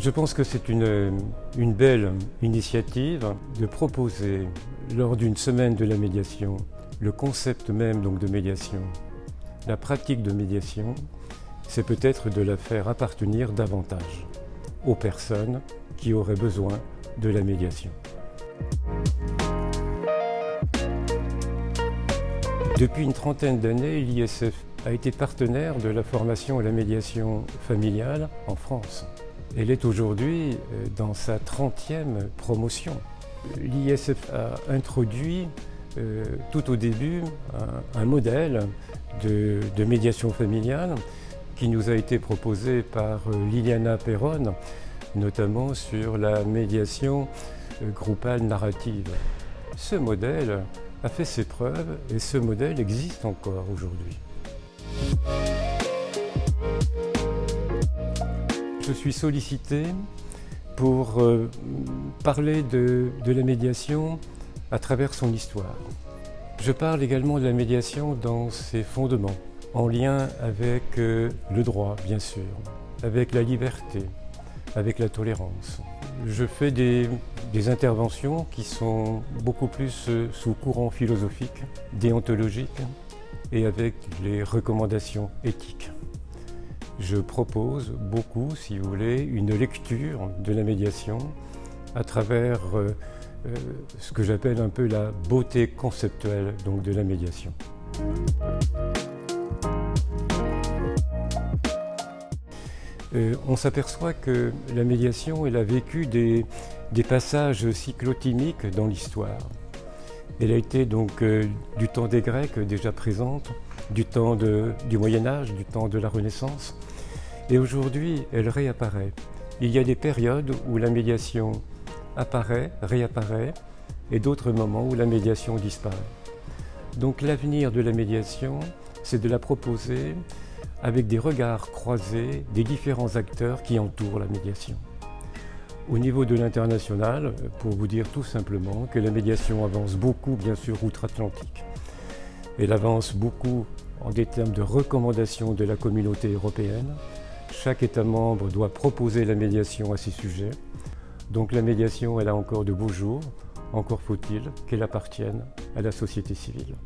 Je pense que c'est une, belle initiative de proposer lors d'une semaine de la médiation le concept même donc de médiation, la pratique de médiation, c'est peut-être de la faire appartenir davantage aux personnes qui auraient besoin de la médiation. Depuis une trentaine d'années, l'ISF a été partenaire de la formation à la médiation familiale en France. Elle est aujourd'hui euh, dans sa 30e promotion. L'ISF a introduit euh, tout au début un, modèle de, médiation familiale qui nous a été proposé par euh, Liliana Perron, notamment sur la médiation groupale narrative. Ce modèle a fait ses preuves et ce modèle existe encore aujourd'hui. Je suis sollicité pour euh, parler de, la médiation à travers son histoire. Je parle également de la médiation dans ses fondements, en lien avec euh, le droit, bien sûr, avec la liberté, avec la tolérance. Je fais des, interventions qui sont beaucoup plus euh, sous courant philosophique, déontologique et avec les recommandations éthiques. Je propose beaucoup, si vous voulez, une lecture de la médiation à travers euh, euh, ce que j'appelle un peu la beauté conceptuelle donc, de la médiation. Euh, on s'aperçoit que la médiation a vécu des, passages cyclotimiques dans l'histoire. Elle a été donc du temps des Grecs déjà présente, du temps du Moyen Âge, du temps de la Renaissance, et aujourd'hui, elle réapparaît. Il y a des périodes où la médiation apparaît, réapparaît, et d'autres moments où la médiation disparaît. Donc l'avenir de la médiation, c'est de la proposer avec des regards croisés des différents acteurs qui entourent la médiation. Au niveau de l'international, pour vous dire tout simplement que la médiation avance beaucoup, bien sûr, outre-Atlantique. Elle avance beaucoup en des termes de recommandations de la communauté européenne, chaque État membre doit proposer la médiation à ses sujets. Donc la médiation, elle a encore de beaux jours. Encore faut-il qu'elle appartienne à la société civile.